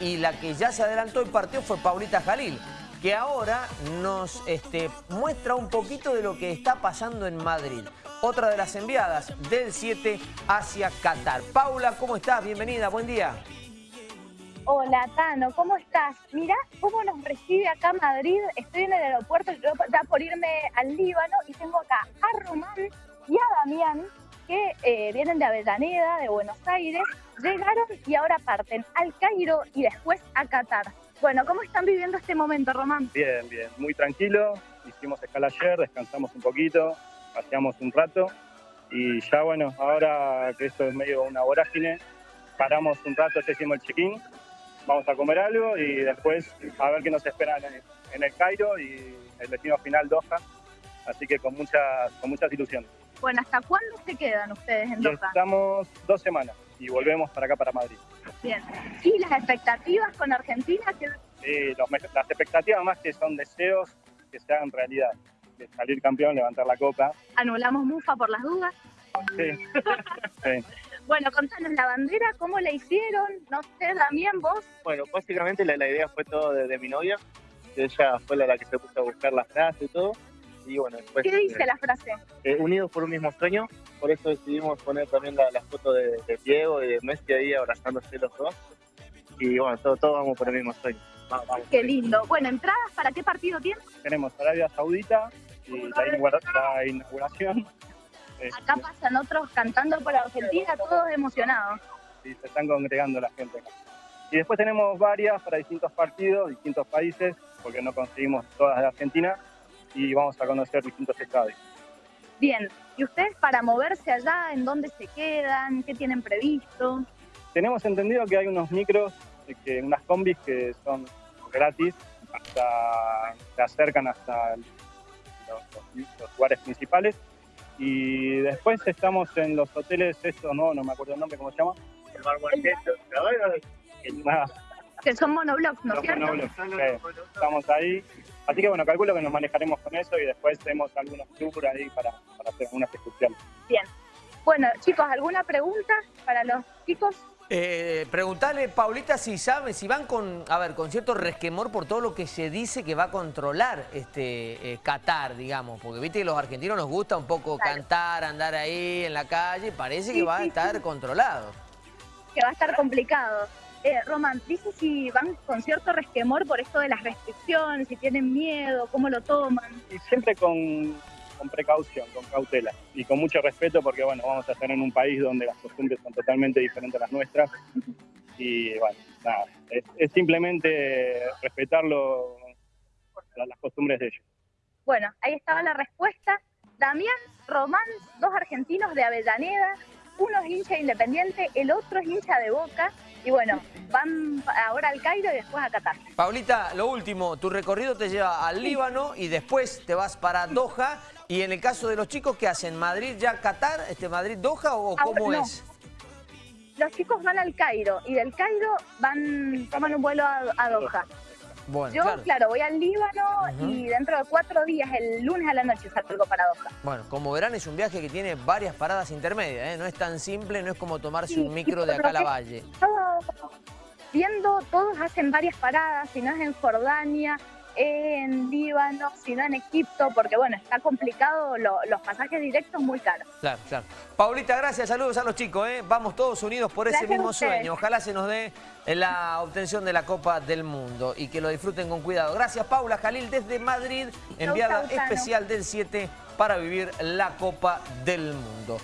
y la que ya se adelantó el partido fue Paulita Jalil, que ahora nos este, muestra un poquito de lo que está pasando en Madrid. Otra de las enviadas del 7 hacia Qatar. Paula, ¿cómo estás? Bienvenida, buen día. Hola, Tano, ¿cómo estás? Mirá cómo nos recibe acá Madrid. Estoy en el aeropuerto, yo ya por irme al Líbano y tengo acá a Román y a Damián, que eh, vienen de Avellaneda, de Buenos Aires, llegaron y ahora parten al Cairo y después a Qatar. Bueno, ¿cómo están viviendo este momento, Román? Bien, bien, muy tranquilo. Hicimos escala ayer, descansamos un poquito, paseamos un rato y ya bueno, ahora que esto es medio una vorágine, paramos un rato, ya hicimos el check-in, vamos a comer algo y después a ver qué nos espera en en el Cairo y el destino final Doha. Así que con muchas, con muchas ilusiones. Bueno, ¿hasta cuándo se quedan ustedes en Doha? estamos dos semanas y volvemos para acá, para Madrid. Bien. ¿Y las expectativas con Argentina? Y los las expectativas más que son deseos que se hagan realidad. De salir campeón, levantar la copa. anulamos Mufa por las dudas? Sí, sí. Bueno, contanos la bandera, ¿cómo la hicieron? No sé, Damián, vos. Bueno, básicamente la, la idea fue todo de, de mi novia, que ella fue la, la que se puso a buscar las frases y todo. Y bueno, después, ¿Qué dice eh, la frase? eh, unidos por un mismo sueño, por eso decidimos poner también la, la foto de, de Diego y de Messi ahí abrazándose los dos. Y bueno, todos todo vamos por el mismo sueño. Vamos, vamos. Qué lindo. Bueno, ¿entradas para qué partido tienen? Tenemos Arabia Saudita y la, inaugura- la inauguración. Eh, Acá pasan otros cantando por Argentina, todos emocionados. y se están congregando la gente acá. Y después tenemos varias para distintos partidos, distintos países, porque no conseguimos todas de Argentina, y vamos a conocer distintos estadios. Bien. ¿Y ustedes para moverse allá, en dónde se quedan? ¿Qué tienen previsto? Tenemos entendido que hay unos micros, que, unas combis que son gratis, hasta, se acercan hasta el- los, los- los lugares principales. Y después estamos en los hoteles estos, no, no me acuerdo el nombre, ¿cómo se llama? El Mar verdad, Nada, Que son monoblocks, ¿no es cierto? monoblocks. Sí, estamos ahí. Así que bueno, calculo que nos manejaremos con eso y después tenemos algunos tours ahí para, para hacer algunas excursiones. Bien. Bueno, chicos, ¿alguna pregunta para los chicos? Eh, preguntale, Paulita, si sabe, si van con, a ver, con cierto resquemor por todo lo que se dice que va a controlar este eh, Qatar, digamos, porque viste que los argentinos nos gusta un poco Claro. cantar, andar ahí en la calle, parece que Sí, va a estar sí. controlado. Que va a estar complicado. Eh, Román, dice si van con cierto resquemor por esto de las restricciones, si tienen miedo, cómo lo toman. Y siempre con, con precaución, con cautela y con mucho respeto porque bueno, vamos a estar en un país donde las costumbres son totalmente diferentes a las nuestras y bueno, nada, es, es simplemente respetarlo, la- las costumbres de ellos. Bueno, ahí estaba la respuesta. Damián, Román, dos argentinos de Avellaneda, uno es hincha de independiente, el otro es hincha de Boca. Y bueno, van ahora al Cairo y después a Qatar. Paulita, lo último, tu recorrido te lleva al Líbano y después te vas para Doha. Y en el caso de los chicos, ¿qué hacen? ¿Madrid ya Qatar? Este, ¿Madrid-Doha o Ahora cómo no. es? Los chicos van al Cairo y del Cairo van toman un vuelo a, a Doha. Bueno, Yo, claro. claro. voy al Líbano y dentro de cuatro días, el lunes a la noche, salgo para Doha. Bueno, como verán es un viaje que tiene varias paradas intermedias, ¿eh? no es tan simple, no es como tomarse Sí, un micro de acá a la valle. Todo- viendo, todos hacen varias paradas, si no es en Jordania, en Líbano, si no en Egipto, porque bueno, está complicado, lo- los pasajes directos muy caros. Claro, claro. Paulita, gracias, saludos a los chicos, ¿eh? vamos todos unidos por ese Gracias mismo sueño. Ojalá se nos dé la obtención de la Copa del Mundo y que lo disfruten con cuidado. Gracias Paula Jalil desde Madrid, enviada especial del 7 para vivir la Copa del Mundo.